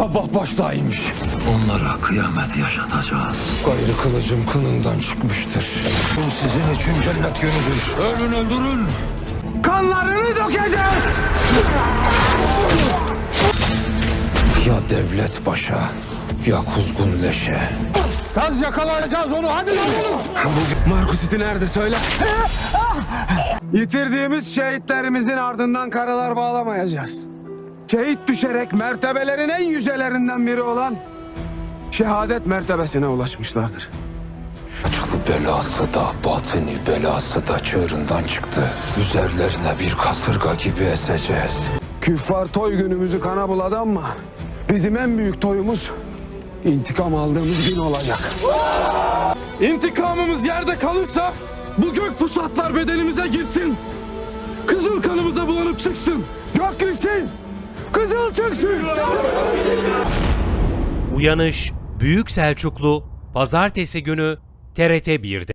Sabah baştaymış. Onlara kıyamet yaşatacağız. Gayrı kılıcım kınından çıkmıştır. Bu sizin için cennet günüdür. Ölün öldürün. Kanlarını dökeceğiz. Ya devlet başa ya kuzgun leşe. Taz yakalayacağız onu hadi lan Markus iti nerede söyle. Yitirdiğimiz şehitlerimizin ardından karalar bağlamayacağız. Şehit düşerek mertebelerin en yücelerinden biri olan şehadet mertebesine ulaşmışlardır. Açıklı belası da batini belası da çığırından çıktı. Üzerlerine bir kasırga gibi eseceğiz. Küffar toy günümüzü kana buladı ama bizim en büyük toyumuz intikam aldığımız gün olacak. İntikamımız yerde kalırsa bu gök pusatlar bedenimize girsin. Kızıl kanımıza bulanıp çıksın. Gök gülsün, kızıl çıksın. Uyanış Büyük Selçuklu Pazartesi günü TRT 1'de.